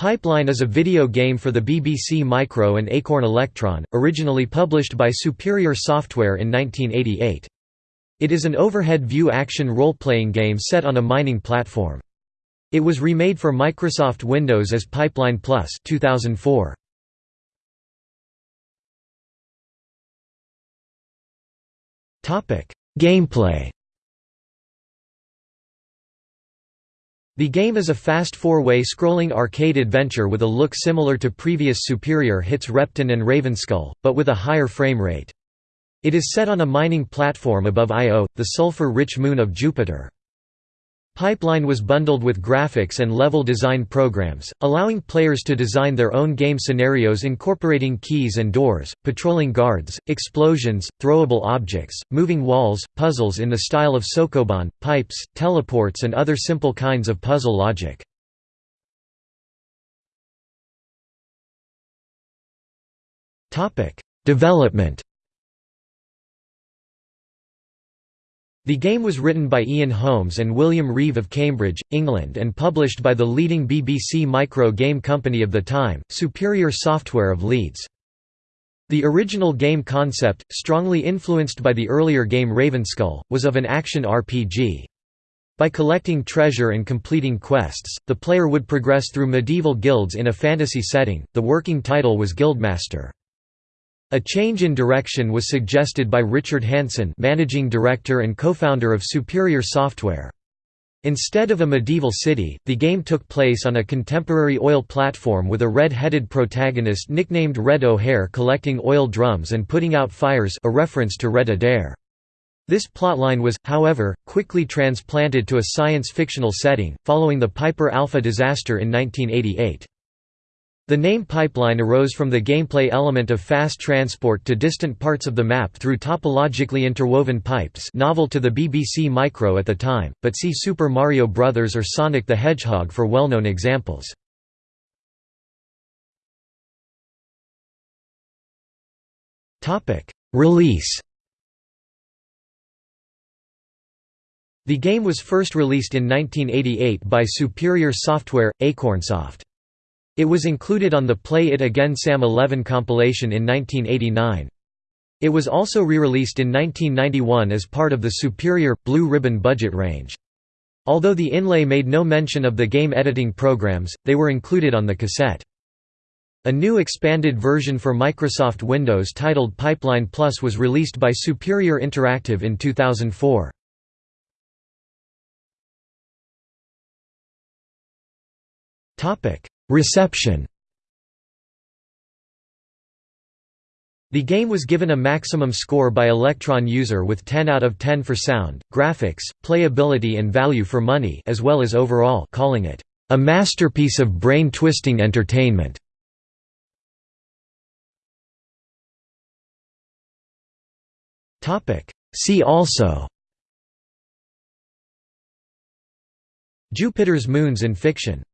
Pipeline is a video game for the BBC Micro and Acorn Electron, originally published by Superior Software in 1988. It is an overhead view action role-playing game set on a mining platform. It was remade for Microsoft Windows as Pipeline Plus 2004. Gameplay The game is a fast four-way scrolling arcade adventure with a look similar to previous Superior hits Repton and Ravenskull, but with a higher frame rate. It is set on a mining platform above Io, the sulfur-rich moon of Jupiter. Pipeline was bundled with graphics and level design programs, allowing players to design their own game scenarios incorporating keys and doors, patrolling guards, explosions, throwable objects, moving walls, puzzles in the style of Sokoban, pipes, teleports and other simple kinds of puzzle logic. Development The game was written by Ian Holmes and William Reeve of Cambridge, England and published by the leading BBC micro game company of the time, Superior Software of Leeds. The original game concept, strongly influenced by the earlier game Ravenskull, was of an action RPG. By collecting treasure and completing quests, the player would progress through medieval guilds in a fantasy setting. The working title was Guildmaster. A change in direction was suggested by Richard Hanson managing director and co-founder of Superior Software. Instead of a medieval city, the game took place on a contemporary oil platform with a red-headed protagonist nicknamed Red O'Hare collecting oil drums and putting out fires a reference to Red Adair. This plotline was, however, quickly transplanted to a science-fictional setting, following the Piper Alpha disaster in 1988. The name pipeline arose from the gameplay element of fast transport to distant parts of the map through topologically interwoven pipes novel to the BBC Micro at the time, but see Super Mario Bros. or Sonic the Hedgehog for well-known examples. Release The game was first released in 1988 by Superior Software, Acornsoft. It was included on the Play It Again Sam 11 compilation in 1989. It was also re-released in 1991 as part of the Superior, Blue Ribbon budget range. Although the inlay made no mention of the game editing programs, they were included on the cassette. A new expanded version for Microsoft Windows titled Pipeline Plus was released by Superior Interactive in 2004. Reception. The game was given a maximum score by Electron user with 10 out of 10 for sound, graphics, playability and value for money as well as overall calling it, "...a masterpiece of brain-twisting entertainment." See also. Jupiter's moons in fiction